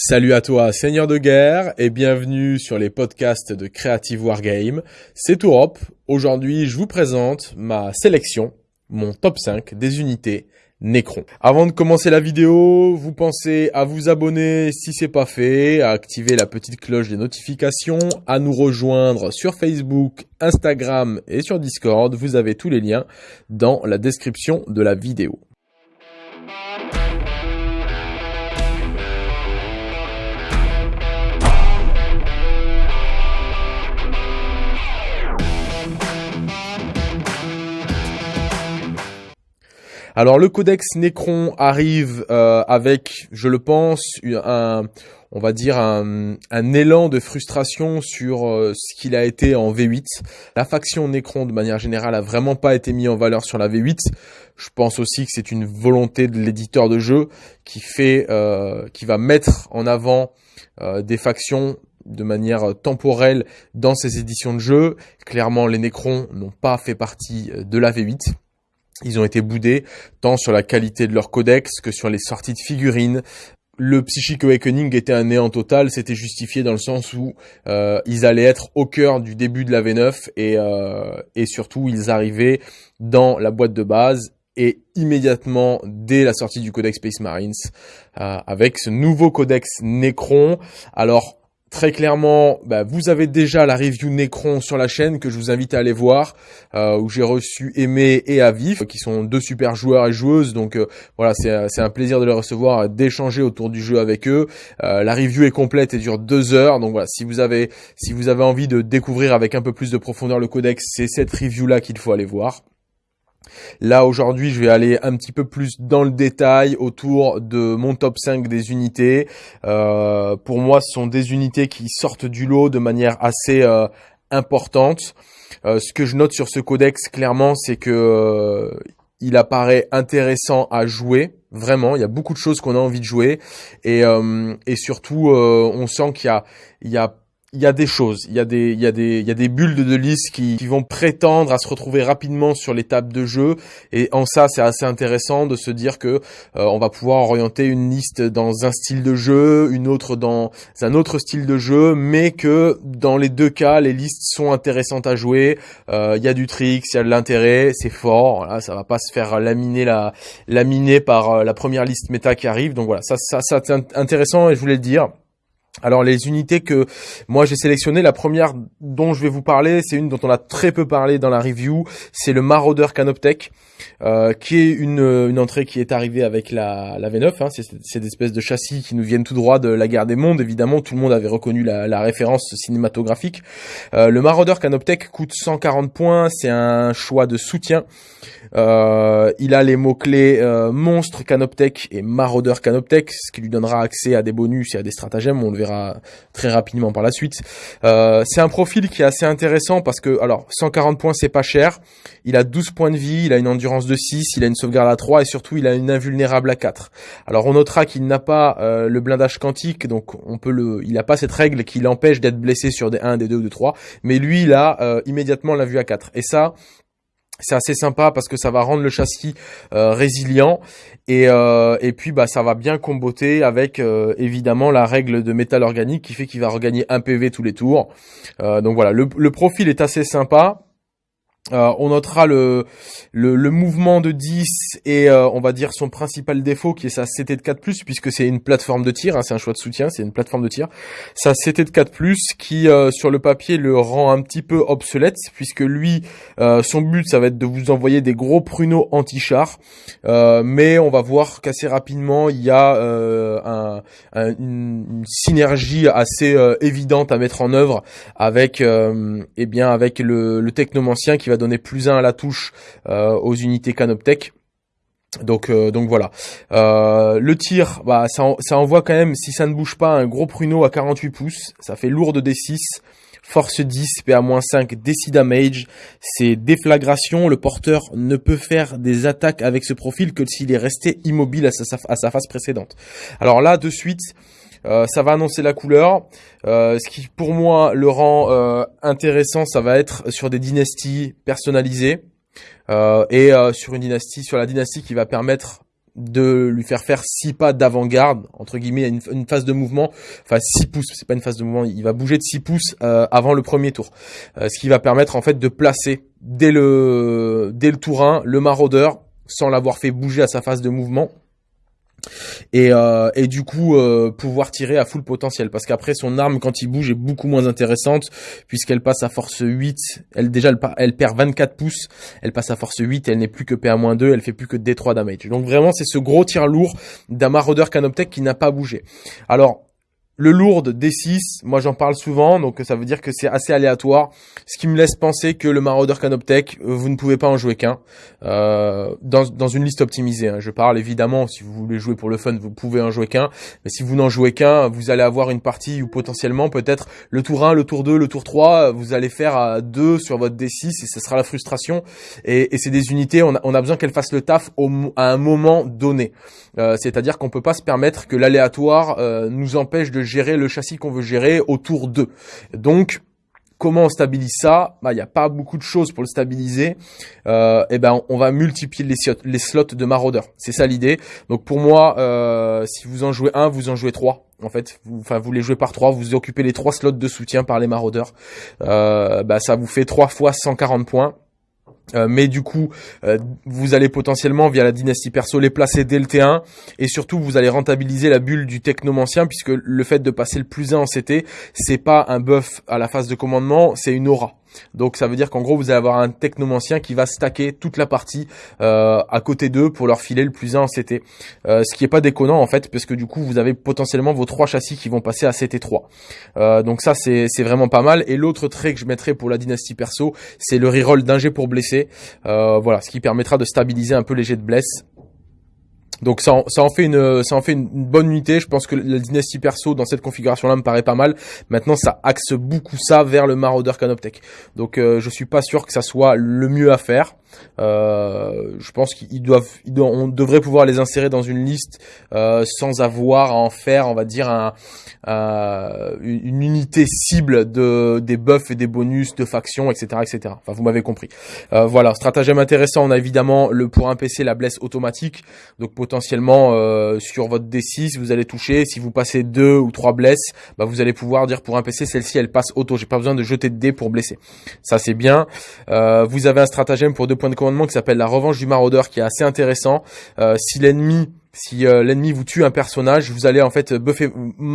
Salut à toi, Seigneur de guerre, et bienvenue sur les podcasts de Creative Wargame. C'est Tourop. Aujourd'hui, je vous présente ma sélection, mon top 5 des unités Necron. Avant de commencer la vidéo, vous pensez à vous abonner si c'est pas fait, à activer la petite cloche des notifications, à nous rejoindre sur Facebook, Instagram et sur Discord. Vous avez tous les liens dans la description de la vidéo. Alors le codex Necron arrive euh, avec, je le pense, un, on va dire un, élan de frustration sur euh, ce qu'il a été en V8. La faction Necron, de manière générale, a vraiment pas été mise en valeur sur la V8. Je pense aussi que c'est une volonté de l'éditeur de jeu qui fait, euh, qui va mettre en avant des factions de manière temporelle dans ses éditions de jeu. Clairement, les Necrons n'ont pas fait partie de la V8. Ils ont été boudés tant sur la qualité de leur codex que sur les sorties de figurines. Le Psychic Awakening était un néant total, c'était justifié dans le sens où euh, ils allaient être au cœur du début de la V9 et, euh, et surtout ils arrivaient dans la boîte de base et immédiatement dès la sortie du codex Space Marines euh, avec ce nouveau codex Necron. Alors Très clairement, bah, vous avez déjà la review Necron sur la chaîne que je vous invite à aller voir, euh, où j'ai reçu Aimé et Avif, qui sont deux super joueurs et joueuses. Donc euh, voilà, c'est un plaisir de les recevoir, d'échanger autour du jeu avec eux. Euh, la review est complète et dure deux heures. Donc voilà, si vous avez si vous avez envie de découvrir avec un peu plus de profondeur le codex, c'est cette review là qu'il faut aller voir. Là aujourd'hui je vais aller un petit peu plus dans le détail autour de mon top 5 des unités. Euh, pour moi ce sont des unités qui sortent du lot de manière assez euh, importante. Euh, ce que je note sur ce codex clairement c'est que il apparaît intéressant à jouer. Vraiment, il y a beaucoup de choses qu'on a envie de jouer et, et surtout on sent qu'il y a, il y a il y a des choses, il y a des, il y a des, il y a des bulles de liste qui, qui vont prétendre à se retrouver rapidement sur les tables de jeu. Et en ça, c'est assez intéressant de se dire que euh, on va pouvoir orienter une liste dans un style de jeu, une autre dans un autre style de jeu, mais que dans les deux cas, les listes sont intéressantes à jouer. Euh, il y a du tricks, il y a de l'intérêt, c'est fort. Voilà, ça va pas se faire laminer la, laminer par euh, la première liste méta qui arrive. Donc voilà, ça, ça, ça c'est intéressant et je voulais le dire. Alors les unités que moi j'ai sélectionnées, la première dont je vais vous parler, c'est une dont on a très peu parlé dans la review, c'est le Marauder Canoptech, euh, qui est une, une, entrée qui est arrivée avec la, la V9, hein, c'est cette espèce de châssis qui nous viennent tout droit de la guerre des mondes, évidemment tout le monde avait reconnu la, référence cinématographique. Euh, le Marauder Canoptech coûte 140 points, c'est un choix de soutien. Euh, il a les mots-clés euh, monstre Canoptech et Marauder Canoptech, ce qui lui donnera accès à des bonus et à des stratagèmes, on le verra très rapidement par la suite. Euh, c'est un profil qui est assez intéressant parce que, alors, 140 points, c'est pas cher. Il a 12 points de vie, il a une endurance de 6, il a une sauvegarde à 3 et surtout, il a une invulnérable à 4. Alors, on notera qu'il n'a pas euh, le blindage quantique, donc on peut le, il n'a pas cette règle qui l'empêche d'être blessé sur des 1, des 2 ou des 3, mais lui, il a euh, immédiatement la vue à 4. Et ça, c'est assez sympa parce que ça va rendre le châssis euh, résilient et, puis bah ça va bien comboter avec évidemment la règle de métal organique qui fait qu'il va regagner un PV tous les tours. donc voilà, le profil est assez sympa. Euh, on notera le, le, mouvement de 10 et euh, on va dire son principal défaut qui est sa CT de 4+, puisque c'est une plateforme de tir, hein, c'est un choix de soutien, c'est une plateforme de tir. Sa CT de 4+, qui euh, sur le papier le rend un petit peu obsolète, puisque lui, son but ça va être de vous envoyer des gros pruneaux anti-char, mais on va voir qu'assez rapidement il y a un, une, synergie assez évidente à mettre en œuvre avec, eh bien, avec le, le technomancien qui va donner plus 1 à la touche euh, aux unités Canoptech. Donc euh, donc voilà. Euh, le tir, bah ça, ça envoie quand même, si ça ne bouge pas, un gros pruneau à 48 pouces. Ça fait lourd de D6. Force 10, PA-5, DC Damage, c'est déflagration. Le porteur ne peut faire des attaques avec ce profil que s'il est resté immobile à sa, à sa phase précédente. Alors là, de suite, euh, ça va annoncer la couleur. Euh, ce qui pour moi le rend euh, intéressant, ça va être sur des dynasties personnalisées et sur une dynastie, sur la dynastie qui va permettre de lui faire faire 6 pas d'avant-garde, entre guillemets, une, une, phase de mouvement, enfin 6 pouces, c'est pas une phase de mouvement, il va bouger de 6 pouces avant le premier tour. Ce qui va permettre en fait de placer dès le, dès le tour 1 le maraudeur sans l'avoir fait bouger à sa phase de mouvement et, euh, et du coup euh, pouvoir tirer à full potentiel. Parce qu'après son arme quand il bouge est beaucoup moins intéressante puisqu'elle passe à force 8 elle déjà elle, elle, perd 24 pouces. Elle passe à force 8 elle n'est plus que PA-2 elle fait plus que D3 damage. Donc vraiment c'est ce gros tir lourd d'un maraudeur Canoptech qui n'a pas bougé. Alors le lourd D6, moi j'en parle souvent, donc ça veut dire que c'est assez aléatoire, ce qui me laisse penser que le Marauder Canoptech, euh, vous ne pouvez pas en jouer qu'un, euh, dans, dans, une liste optimisée. Hein. Je parle évidemment, si vous voulez jouer pour le fun, vous pouvez en jouer qu'un, mais si vous n'en jouez qu'un, vous allez avoir une partie où potentiellement peut-être le tour 1, le tour 2, le tour 3, vous allez faire à 2 sur votre D6 et ce sera la frustration. Et, et c'est des unités, on a, on a besoin qu'elles fassent le taf au, à un moment donné. Euh, c'est-à-dire qu'on peut pas se permettre que l'aléatoire euh, nous empêche de gérer le châssis qu'on veut gérer autour d'eux. Donc Comment on stabilise ça? Bah, il n'y a pas beaucoup de choses pour le stabiliser. Euh, eh ben, on va multiplier les, slots de maraudeurs. C'est ça l'idée. Donc pour moi, euh, si vous en jouez un, vous en jouez trois. En fait, vous, enfin, vous les jouez par trois. Vous occupez les trois slots de soutien par les maraudeurs. Euh, bah, ça vous fait trois fois 140 points. Euh, mais du coup, euh, vous allez potentiellement via la dynastie perso les placer dès le T1 et surtout vous allez rentabiliser la bulle du technomancien puisque le fait de passer le plus 1 en CT, c'est pas un buff à la phase de commandement, c'est une aura. Donc ça veut dire qu'en gros vous allez avoir un technomancien qui va stacker toute la partie euh, à côté d'eux pour leur filer le plus 1 en CT. Euh, ce qui est pas déconnant en fait parce que du coup vous avez potentiellement vos trois châssis qui vont passer à CT3. Euh, donc ça c'est vraiment pas mal. Et l'autre trait que je mettrai pour la dynastie perso c'est le reroll d'un jet pour blesser. voilà ce qui permettra de stabiliser un peu les jets de blesse donc ça en, fait une ça en fait une, bonne unité. Je pense que la dynastie perso dans cette configuration là me paraît pas mal. Maintenant ça axe beaucoup ça vers le Marauder Canoptech. Donc euh, je suis pas sûr que ça soit le mieux à faire. Euh, je pense qu'ils doivent, on devrait pouvoir les insérer dans une liste euh, sans avoir à en faire, on va dire, un, une unité cible de des buffs et des bonus de factions, etc., etc. Enfin, vous m'avez compris. Euh, voilà, stratagème intéressant. On a évidemment le pour un PC la blesse automatique, donc potentiellement euh, sur votre D6, vous allez toucher. Si vous passez deux ou trois blesses, bah, vous allez pouvoir dire pour un PC celle-ci elle passe auto. J'ai pas besoin de jeter de dés pour blesser. Ça c'est bien. vous avez un stratagème pour deux point de commandement qui s'appelle la revanche du maraudeur qui est assez intéressant. Euh, si l'ennemi si euh, l'ennemi vous tue un personnage, vous allez en fait buffer.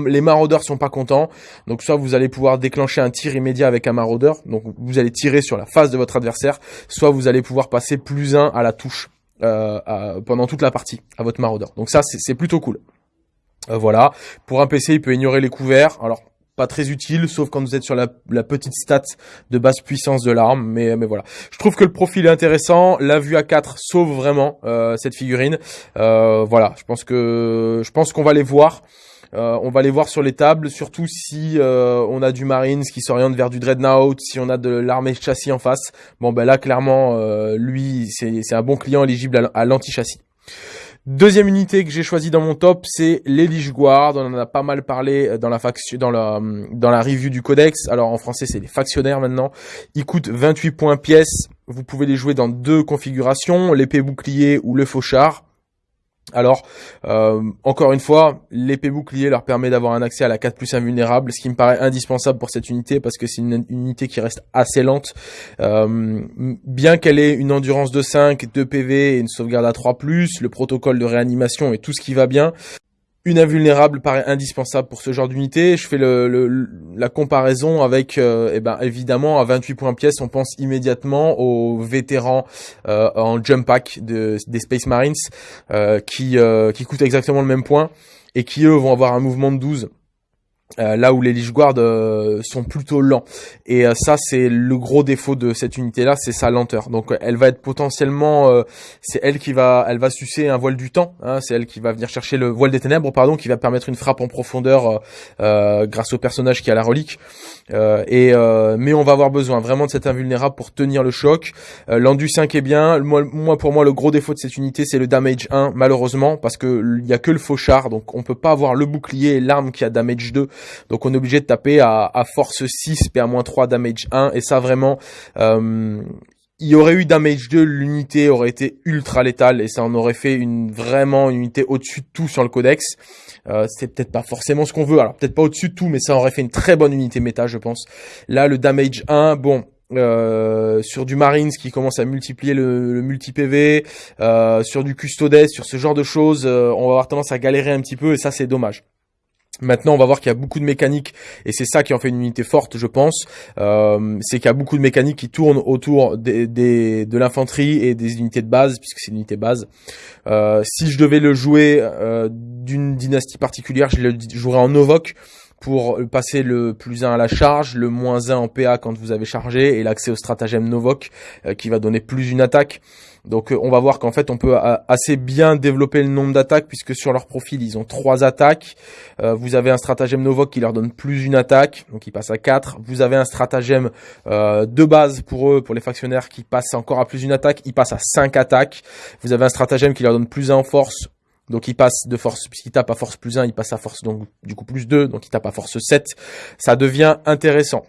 Les maraudeurs sont pas contents, donc soit vous allez pouvoir déclencher un tir immédiat avec un maraudeur, donc vous allez tirer sur la face de votre adversaire, soit vous allez pouvoir passer plus un à la touche euh, pendant toute la partie à votre maraudeur. Donc ça c'est plutôt cool. voilà. Pour un PC, il peut ignorer les couverts. Alors pas très utile, sauf quand vous êtes sur la, petite stat de basse puissance de l'arme. Mais, mais voilà, je trouve que le profil est intéressant. La vue à 4 sauve vraiment euh, cette figurine. Euh, voilà, je pense que je pense qu'on va les voir. Euh, on va les voir sur les tables, surtout si on a du Marines qui s'oriente vers du Dreadnought, si on a de l'armée châssis en face. Bon ben là clairement, lui c'est un bon client éligible à l'anti-châssis. Deuxième unité que j'ai choisi dans mon top, c'est l'Elige Guard. On en a pas mal parlé euh, dans la faction, la review du codex. Alors en français, c'est les factionnaires maintenant. Ils coûtent 28 points pièce. Vous pouvez les jouer dans deux configurations, l'épée bouclier ou le fauchard. Alors, euh, encore une fois, l'épée bouclier leur permet d'avoir un accès à la 4 plus invulnérable, ce qui me paraît indispensable pour cette unité parce que c'est une, unité qui reste assez lente. Euh, bien qu'elle ait une endurance de 5, 2 PV et une sauvegarde à 3 plus, le protocole de réanimation et tout ce qui va bien, une invulnérable paraît indispensable pour ce genre d'unité. Je fais la comparaison avec, euh, eh ben, évidemment, à 28 points pièce, on pense immédiatement aux vétérans euh, en jump pack de, des Space Marines euh, qui, qui coûtent exactement le même point et qui, eux, vont avoir un mouvement de 12 euh, là où les Lich Guard euh, sont plutôt lents. Et euh, ça, c'est le gros défaut de cette unité-là, c'est sa lenteur. Donc, elle va être potentiellement, c'est elle qui va, elle va sucer un voile du temps. Hein, c'est elle qui va venir chercher le voile des ténèbres, pardon, qui va permettre une frappe en profondeur grâce au personnage qui a la relique. et mais on va avoir besoin vraiment de cette invulnérable pour tenir le choc. L'endu 5 est bien. Moi, moi, pour moi, le gros défaut de cette unité, c'est le damage 1, malheureusement, parce que il y a que le fauchard, donc on peut pas avoir le bouclier et l'arme qui a damage 2 donc on est obligé de taper à, force 6, PA-3, damage 1. Et ça vraiment, euh, il y aurait eu damage 2, l'unité aurait été ultra létale et ça en aurait fait une vraiment une unité au-dessus de tout sur le codex. Euh, c'est peut-être pas forcément ce qu'on veut, alors peut-être pas au-dessus de tout, mais ça aurait fait une très bonne unité méta, je pense. Là, le damage 1, bon, euh, sur du Marines qui commence à multiplier le, multi-PV, euh, sur du Custodes, sur ce genre de choses, euh, on va avoir tendance à galérer un petit peu et ça c'est dommage. Maintenant, on va voir qu'il y a beaucoup de mécaniques et c'est ça qui en fait une unité forte, je pense. Euh, c'est qu'il y a beaucoup de mécaniques qui tournent autour des, des de l'infanterie et des unités de base, puisque c'est une unité base. Euh, si je devais le jouer euh, d'une dynastie particulière, je le jouerais en Novok pour passer le plus 1 à la charge, le moins 1 en PA quand vous avez chargé, et l'accès au stratagème Novok euh, qui va donner plus une attaque. Donc euh, on va voir qu'en fait on peut assez bien développer le nombre d'attaques puisque sur leur profil ils ont trois attaques. Euh, vous avez un stratagème Novok qui leur donne plus une attaque, donc ils passent à 4. Vous avez un stratagème de base pour eux, pour les factionnaires qui passe encore à plus une attaque, ils passent à 5 attaques. Vous avez un stratagème qui leur donne plus 1 en force, donc il passe de force, puisqu'il tape à force plus 1, il passe à force donc du coup plus 2, donc il tape à force 7. Ça devient intéressant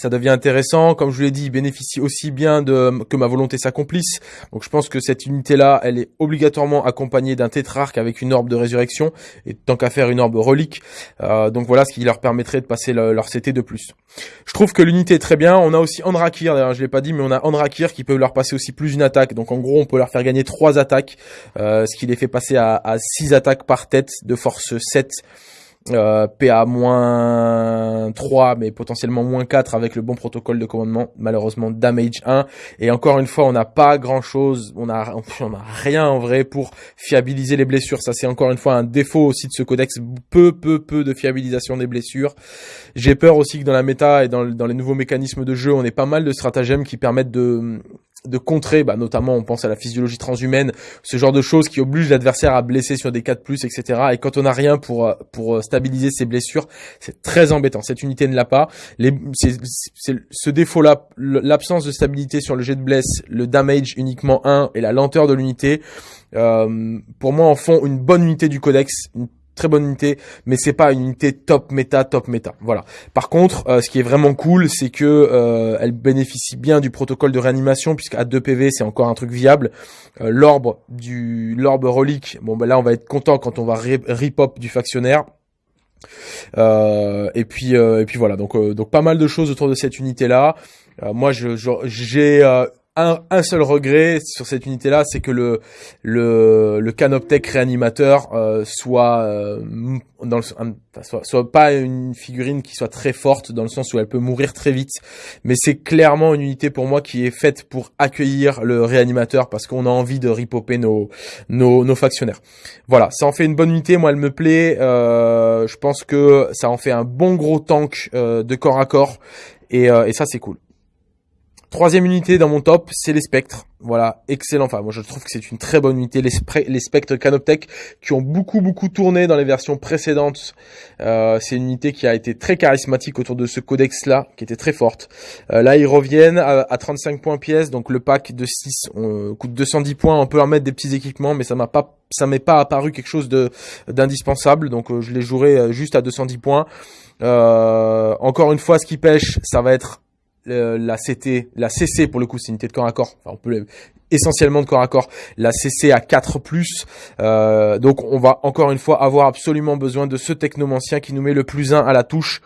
ça devient intéressant. Comme je vous l'ai dit, il bénéficie aussi bien de que ma volonté s'accomplisse. Donc je pense que cette unité-là, elle est obligatoirement accompagnée d'un tétrarque avec une orbe de résurrection, et tant qu'à faire une orbe relique. Euh, donc voilà ce qui leur permettrait de passer leur CT de plus. Je trouve que l'unité est très bien. On a aussi Andrakir, d'ailleurs je l'ai pas dit, mais on a Andrakir qui peut leur passer aussi plus une attaque. Donc en gros, on peut leur faire gagner trois attaques, euh, ce qui les fait passer à, à 6 attaques par tête de force 7 euh, PA moins 3 mais potentiellement moins 4 avec le bon protocole de commandement. Malheureusement damage 1 et encore une fois on n'a pas grand chose on a on rien en vrai pour fiabiliser les blessures. Ça c'est encore une fois un défaut aussi de ce codex. Peu peu peu de fiabilisation des blessures. J'ai peur aussi que dans la méta et dans, dans les nouveaux mécanismes de jeu on ait pas mal de stratagèmes qui permettent de de contrer, bah, notamment on pense à la physiologie transhumaine, ce genre de choses qui obligent l'adversaire à blesser sur des 4+, etc. Et quand on n'a rien pour euh, pour euh, stabiliser ses blessures, c'est très embêtant. Cette unité ne l'a pas. Les, ce défaut-là, l'absence de stabilité sur le jet de bless, le damage uniquement 1 et la lenteur de l'unité, euh, pour moi en font une bonne unité du codex, très bonne unité, mais c'est pas une unité top méta, top méta. Voilà. Par contre, euh, ce qui est vraiment cool, c'est que euh, elle bénéficie bien du protocole de réanimation, puisqu'à 2 PV, c'est encore un truc viable. Euh, l'orbe du l'orbe relique, bon ben là, on va être content quand on va rip hop du factionnaire. et puis et puis voilà donc donc pas mal de choses autour de cette unité là moi je j'ai un, seul regret sur cette unité-là, c'est que le le, le Canoptech réanimateur euh, soit euh, dans le, soit, pas une figurine qui soit très forte dans le sens où elle peut mourir très vite, mais c'est clairement une unité pour moi qui est faite pour accueillir le réanimateur parce qu'on a envie de ripoper nos, nos nos factionnaires. Voilà, ça en fait une bonne unité. Moi, elle me plaît. Euh, je pense que ça en fait un bon gros tank de corps à corps et, et ça c'est cool. Troisième unité dans mon top, c'est les spectres. Voilà, excellent. Enfin, moi je trouve que c'est une très bonne unité. Les, spectres Canoptech qui ont beaucoup beaucoup tourné dans les versions précédentes. Euh, c'est une unité qui a été très charismatique autour de ce codex-là, qui était très forte. Euh, là, ils reviennent à, 35 points pièce, donc le pack de 6 on, coûte 210 points. On peut leur mettre des petits équipements, mais ça m'a pas ça m'est pas apparu quelque chose de d'indispensable. Donc euh, je les jouerai juste à 210 points. encore une fois, ce qui pêche, ça va être la CT, la CC pour le coup, c'est une unité de corps à corps. Enfin, on peut essentiellement de corps à corps. La CC à 4 euh, donc on va encore une fois avoir absolument besoin de ce technomancien qui nous met le plus 1 à la touche.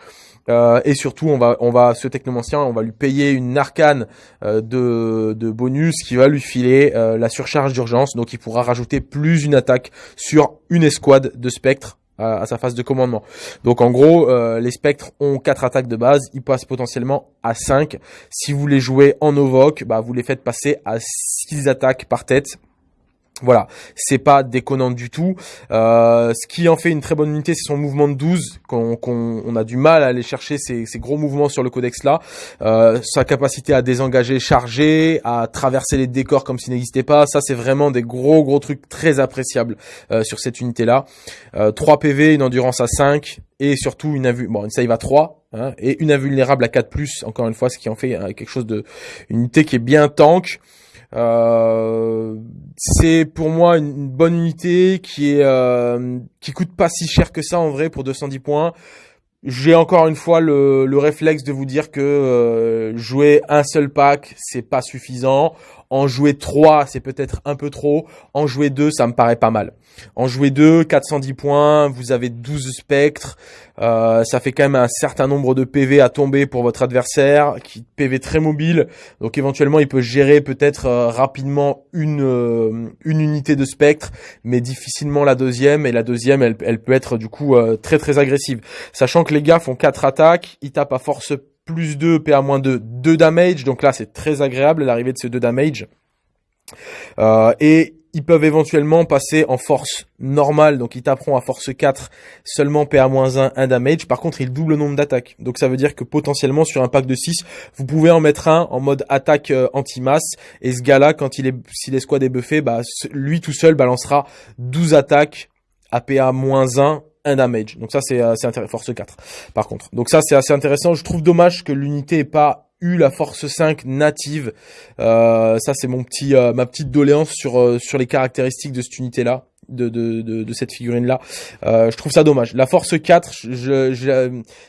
Euh, et surtout, on va, on va, ce technomancien, on va lui payer une arcane euh, de, de bonus qui va lui filer la surcharge d'urgence. Donc, il pourra rajouter plus une attaque sur une escouade de spectres à, sa phase de commandement. Donc en gros, euh, les spectres ont quatre attaques de base, ils passent potentiellement à 5. Si vous les jouez en Ovok, bah, vous les faites passer à 6 attaques par tête. Voilà, c'est pas déconnant du tout. Euh, ce qui en fait une très bonne unité, c'est son mouvement de 12, qu'on on a du mal à aller chercher ces, gros mouvements sur le codex là. Euh, sa capacité à désengager, charger, à traverser les décors comme s'il n'existait pas, ça c'est vraiment des gros gros trucs très appréciables euh, sur cette unité là. 3 PV, une endurance à 5 et surtout une bon une save à 3 hein, et une invulnérable à 4+, encore une fois, ce qui en fait quelque chose de une unité qui est bien tank. Euh, c'est pour moi une, bonne unité qui est euh, qui coûte pas si cher que ça en vrai pour 210 points. j'ai encore une fois le, le, réflexe de vous dire que euh, jouer un seul pack, c'est pas suffisant. En jouer 3, c'est peut-être un peu trop. En jouer 2, ça me paraît pas mal. En jouer 2, 410 points, vous avez 12 spectres. Euh, ça fait quand même un certain nombre de PV à tomber pour votre adversaire, qui PV très mobile. Donc éventuellement, il peut gérer peut-être euh, rapidement une, euh, une unité de spectre, mais difficilement la deuxième. Et la deuxième, elle, peut être du coup très très agressive. Sachant que les gars font 4 attaques, ils tapent à force plus 2, PA-2, 2 damage. Donc là, c'est très agréable l'arrivée de ces 2 damage. Euh, et ils peuvent éventuellement passer en force normale, donc ils taperont à force 4 seulement PA-1, 1 damage. Par contre, ils doublent le nombre d'attaques. Donc ça veut dire que potentiellement sur un pack de 6, vous pouvez en mettre un en mode attaque euh, anti-masse. Et ce gars-là, quand il est, si l'escouade est buffé, bah, lui tout seul balancera 12 attaques à PA-1 un damage. Donc ça c'est assez intéressant. Force 4 par contre. Donc ça c'est assez intéressant. Je trouve dommage que l'unité ait pas eu la force 5 native. Euh, ça c'est mon petit euh, ma petite doléance sur euh, sur les caractéristiques de cette unité là de, de, de, cette figurine-là. Euh, je trouve ça dommage. La Force 4,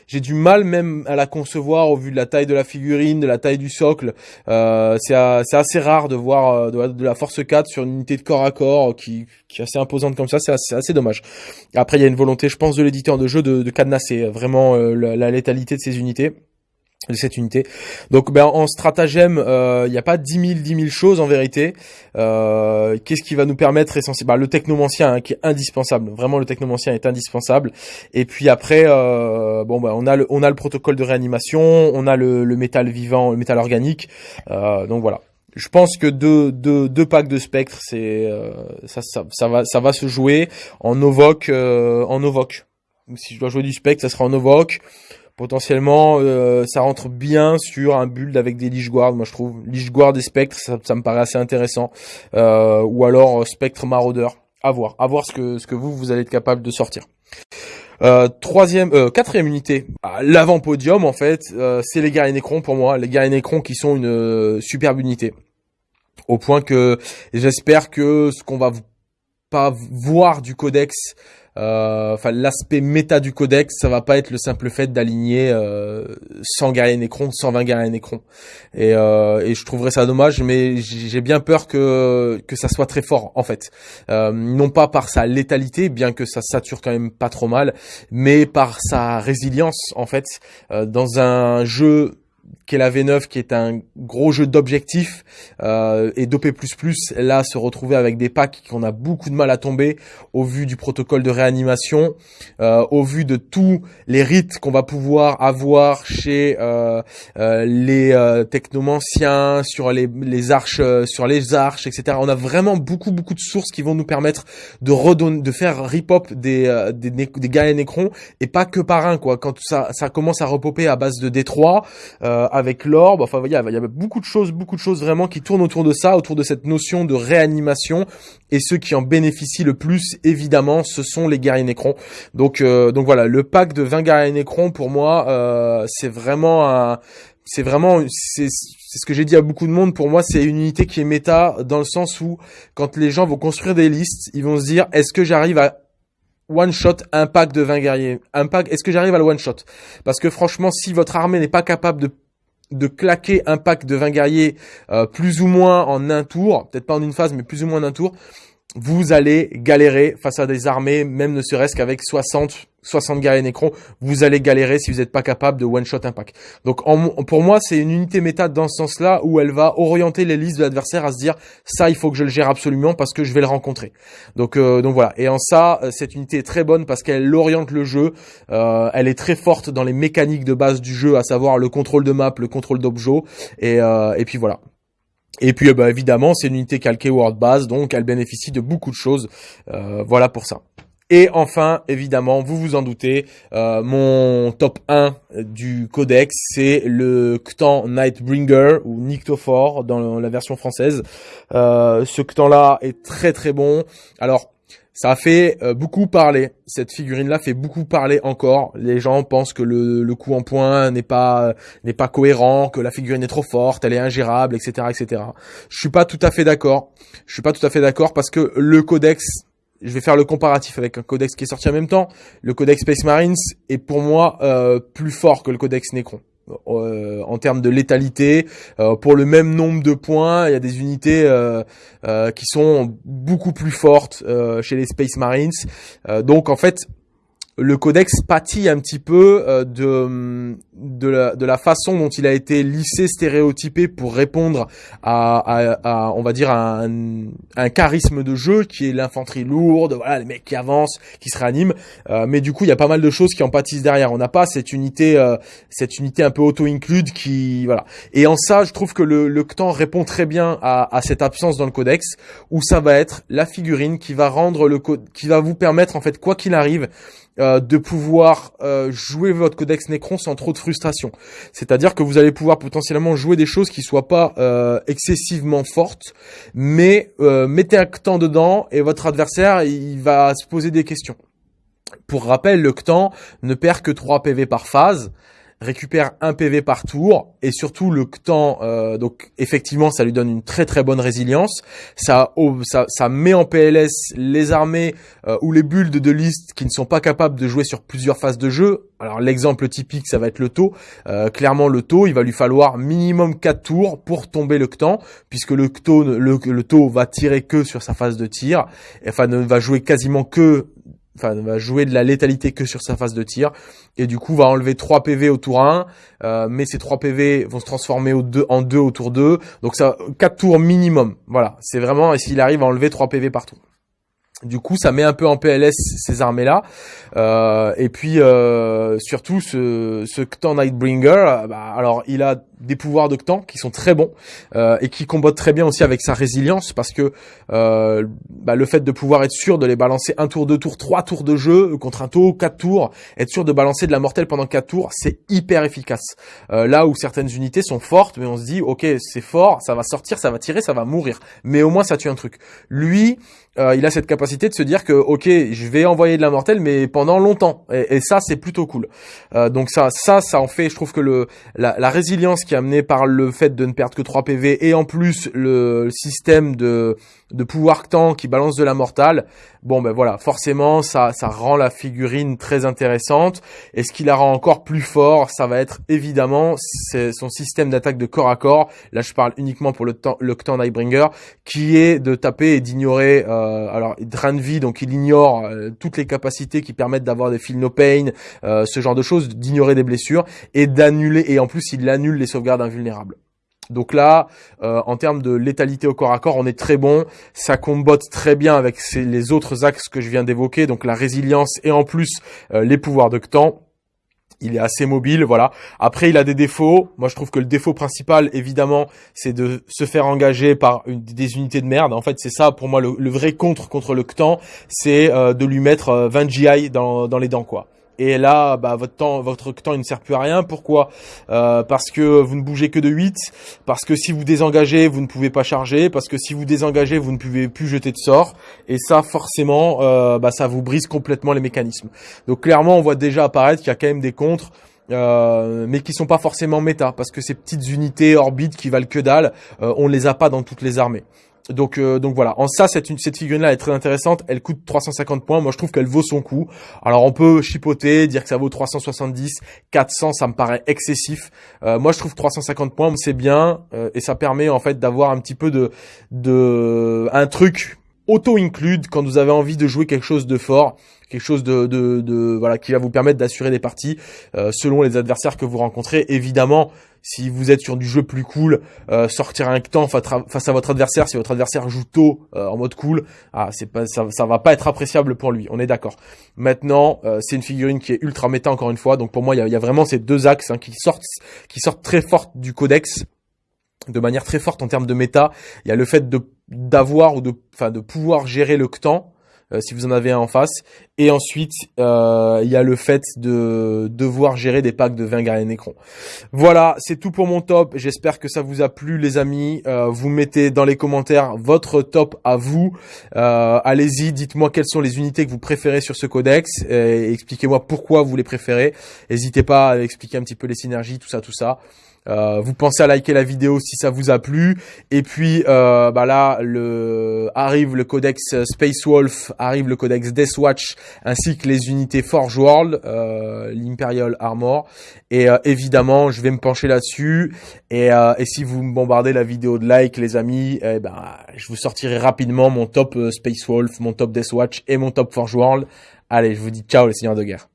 j'ai du mal même à la concevoir au vu de la taille de la figurine, de la taille du socle. Euh, c'est assez rare de voir euh, de, la Force 4 sur une unité de corps à corps qui, qui est assez imposante comme ça. C'est assez, dommage. Après, il y a une volonté, je pense, de l'éditeur de jeu de, de cadenasser vraiment la, la létalité de ces unités de cette unité. Donc ben, en stratagème, il euh, n'y a pas 10 000, 10 000 choses en vérité. Euh, Qu'est-ce qui va nous permettre essentiellement bah, Le technomancien hein, qui est indispensable. Vraiment, le technomancien est indispensable. Et puis après, euh, bon, ben, on, a le, on a le protocole de réanimation, on a le, le métal vivant, le métal organique. Euh, donc voilà. Je pense que deux, deux, deux packs de spectre, c'est euh, ça, ça, ça, va, ça va se jouer en Novoc. en Novoc. Si je dois jouer du spectre, ça sera en Novoc. Potentiellement, euh, ça rentre bien sur un build avec des Lich Guard, moi je trouve. Lich Guard et Spectre, ça, me paraît assez intéressant. Euh, ou alors euh, Spectre Maraudeur. À voir, à voir ce que, ce que vous, vous allez être capable de sortir. troisième, quatrième unité, ah, l'avant-podium en fait, c'est les guerriers Necron pour moi. Les guerriers Necron qui sont une superbe unité. Au point que j'espère que ce qu'on va pas voir du codex euh, enfin l'aspect méta du codex, ça va pas être le simple fait d'aligner euh, 100 guerriers Necron, 120 guerriers Necron. Et, euh, et je trouverais ça dommage, mais j'ai bien peur que que ça soit très fort en fait. Euh, non pas par sa létalité, bien que ça sature quand même pas trop mal, mais par sa résilience en fait euh, dans un jeu qu'est la V9, qui est un gros jeu d'objectifs, euh, et d'OP++, là, se retrouver avec des packs qu'on a beaucoup de mal à tomber, au vu du protocole de réanimation, euh, au vu de tous les rites qu'on va pouvoir avoir chez euh, euh les euh, technomanciens, sur les, les arches, euh, sur les arches, etc. On a vraiment beaucoup, beaucoup de sources qui vont nous permettre de redonner, de faire rip-hop des, des, des gars et Necron, et pas que par un, quoi. Quand ça, ça commence à repopper à base de D3, euh, avec l'orbe. Enfin, il il y a beaucoup de choses, beaucoup de choses vraiment qui tournent autour de ça, autour de cette notion de réanimation. Et ceux qui en bénéficient le plus, évidemment, ce sont les guerriers Necron. Donc, euh, donc voilà, le pack de 20 guerriers Necron, pour moi, euh, c'est vraiment un, c'est vraiment, c'est, c'est ce que j'ai dit à beaucoup de monde. Pour moi, c'est une unité qui est méta dans le sens où, quand les gens vont construire des listes, ils vont se dire, est-ce que j'arrive à one shot un pack de 20 guerriers un pack est-ce que j'arrive à le one shot? Parce que franchement si votre armée n'est pas capable de de claquer un pack de 20 guerriers euh, plus ou moins en un tour, peut-être pas en une phase, mais plus ou moins en un tour, vous allez galérer face à des armées, même ne serait-ce qu'avec 60 60 guerriers Necron, vous allez galérer si vous n'êtes pas capable de one-shot un pack. Donc pour moi, c'est une unité méta dans ce sens-là où elle va orienter les listes de l'adversaire à se dire ça, il faut que je le gère absolument parce que je vais le rencontrer. Donc euh, donc voilà. Et en ça, euh, cette unité est très bonne parce qu'elle oriente le jeu. Euh, elle est très forte dans les mécaniques de base du jeu, à savoir le contrôle de map, le contrôle d'objets. Et, et puis voilà. Et puis bah, évidemment, c'est une unité calquée World Base, donc elle bénéficie de beaucoup de choses. voilà pour ça. Et enfin, évidemment, vous vous en doutez, euh, mon top 1 du codex, c'est le Ctan Nightbringer ou Nyctophore dans la version française. Euh, ce Ctan-là est très très bon. Alors, ça a fait euh, beaucoup parler. Cette figurine-là fait beaucoup parler encore. Les gens pensent que le, coup en point n'est pas n'est pas cohérent, que la figurine est trop forte, elle est ingérable, etc., etc. Je suis pas tout à fait d'accord. Je suis pas tout à fait d'accord parce que le codex je vais faire le comparatif avec un codex qui est sorti en même temps. Le codex Space Marines est pour moi euh, plus fort que le codex Necron. Euh, en termes de létalité, euh, pour le même nombre de points, il y a des unités qui sont beaucoup plus fortes chez les Space Marines. donc en fait, le codex pâtit un petit peu euh, de de la, de la façon dont il a été lissé, stéréotypé pour répondre à, à, on va dire un, un charisme de jeu qui est l'infanterie lourde, voilà les mecs qui avancent, qui se réaniment. Euh, mais du coup, il y a pas mal de choses qui en pâtissent derrière. On n'a pas cette unité, euh, cette unité un peu auto-include qui voilà. Et en ça, je trouve que le, le CTAN répond très bien à, à cette absence dans le codex, où ça va être la figurine qui va rendre le qui va vous permettre en fait quoi qu'il arrive euh, de pouvoir euh, jouer votre codex Necron sans trop de frustration. C'est-à-dire que vous allez pouvoir potentiellement jouer des choses qui soient pas euh, excessivement fortes, mais mettez un temps dedans et votre adversaire il va se poser des questions. Pour rappel, le CTAN ne perd que 3 PV par phase récupère un PV par tour et surtout le temps euh, donc effectivement ça lui donne une très très bonne résilience. Ça ça, ça met en PLS les armées euh, ou les builds de liste qui ne sont pas capables de jouer sur plusieurs phases de jeu. Alors l'exemple typique ça va être le taux euh, clairement le taux il va lui falloir minimum 4 tours pour tomber le temps puisque le taux le, le taux va tirer que sur sa phase de tir. Enfin ne va jouer quasiment que enfin va jouer de la létalité que sur sa phase de tir. Et du coup va enlever 3 PV au tour 1 euh, mais ces 3 PV vont se transformer au deux, en 2 au tour 2 donc ça 4 tours minimum. Voilà. C'est vraiment et s'il arrive à enlever 3 PV partout du coup, ça met un peu en PLS ces armées-là. Euh, et puis, euh, surtout, ce, ce Ktan Nightbringer, euh, bah, alors il a des pouvoirs de Ktan qui sont très bons euh, et qui combattent très bien aussi avec sa résilience parce que euh, bah, le fait de pouvoir être sûr de les balancer un tour, deux tours, trois tours de jeu contre un taux, quatre tours, être sûr de balancer de la mortelle pendant quatre tours, c'est hyper efficace. là où certaines unités sont fortes, mais on se dit, ok, c'est fort, ça va sortir, ça va tirer, ça va mourir. Mais au moins, ça tue un truc. Lui, euh, il a cette capacité de se dire que ok, je vais envoyer de la mortelle, mais pendant longtemps. Et, ça, c'est plutôt cool. Euh, donc ça, ça, ça en fait, je trouve que le la, la, résilience qui est amenée par le fait de ne perdre que 3 PV et en plus le système de de pouvoir temps qui balance de la mortale, bon ben voilà, forcément ça ça rend la figurine très intéressante. Et ce qui la rend encore plus fort, ça va être évidemment son système d'attaque de corps à corps. Là je parle uniquement pour le temps le qui est de taper et d'ignorer. Euh, alors drain de vie, donc il ignore euh, toutes les capacités qui permettent d'avoir des feel no pain, euh, ce genre de choses, d'ignorer des blessures et d'annuler. Et en plus il annule les sauvegardes invulnérables. Donc là, euh, en termes de létalité au corps à corps, on est très bon. Ça combotte très bien avec les autres axes que je viens d'évoquer, donc la résilience et en plus euh, les pouvoirs de temps. Il est assez mobile, voilà. Après, il a des défauts. Moi, je trouve que le défaut principal, évidemment, c'est de se faire engager par des unités de merde. En fait, c'est ça, pour moi, le, vrai contre contre le CTAN, c'est euh, de lui mettre 20 GI dans, dans les dents, quoi. Et là, bah, votre temps, votre temps, il ne sert plus à rien. Pourquoi? Euh, Parce que vous ne bougez que de 8. Parce que si vous désengagez, vous ne pouvez pas charger. Parce que si vous désengagez, vous ne pouvez plus jeter de sort. Et ça, forcément, euh, bah, ça vous brise complètement les mécanismes. Donc clairement, on voit déjà apparaître qu'il y a quand même des contres. Euh, mais qui sont pas forcément méta parce que ces petites unités orbites qui valent que dalle, euh, on les a pas dans toutes les armées. Donc, euh, donc voilà. En ça, cette, cette figurine-là est très intéressante. Elle coûte 350 points. Moi, je trouve qu'elle vaut son coup. Alors, on peut chipoter, dire que ça vaut 370, 400, ça me paraît excessif. Euh, moi, je trouve 350 points, c'est bien euh, et ça permet en fait d'avoir un petit peu de, de, un truc auto-include quand vous avez envie de jouer quelque chose de fort, quelque chose de, voilà qui va vous permettre d'assurer des parties selon les adversaires que vous rencontrez. Évidemment, si vous êtes sur du jeu plus cool, euh, sortir un temps face à votre adversaire, si votre adversaire joue tôt euh, en mode cool, ah, c'est pas, ça, ça va pas être appréciable pour lui. On est d'accord. Maintenant, euh, c'est une figurine qui est ultra méta encore une fois. Donc pour moi, il y a, vraiment ces deux axes hein, qui sortent, qui sortent très fort du codex de manière très forte en termes de méta. Il y a le fait de d'avoir ou de, enfin, de pouvoir gérer le temps euh, si vous en avez un en face. Et ensuite, euh, il y a le fait de devoir gérer des packs de 20 guerriers Necron. Voilà, c'est tout pour mon top. J'espère que ça vous a plu, les amis. Euh, vous mettez dans les commentaires votre top à vous. Euh, allez-y, dites-moi quelles sont les unités que vous préférez sur ce codex. Et expliquez-moi pourquoi vous les préférez. N'hésitez pas à expliquer un petit peu les synergies, tout ça, tout ça. Euh, vous pensez à liker la vidéo si ça vous a plu. Et puis euh, bah là, le arrive le codex Space Wolf, arrive le codex Deathwatch, ainsi que les unités Forge World, euh, l'Imperial Armor. Et euh, évidemment, je vais me pencher là-dessus. Et, euh, si vous me bombardez la vidéo de like, les amis, eh ben, je vous sortirai rapidement mon top Space Wolf, mon top Deathwatch et mon top Forge World. Allez, je vous dis ciao les seigneurs de guerre.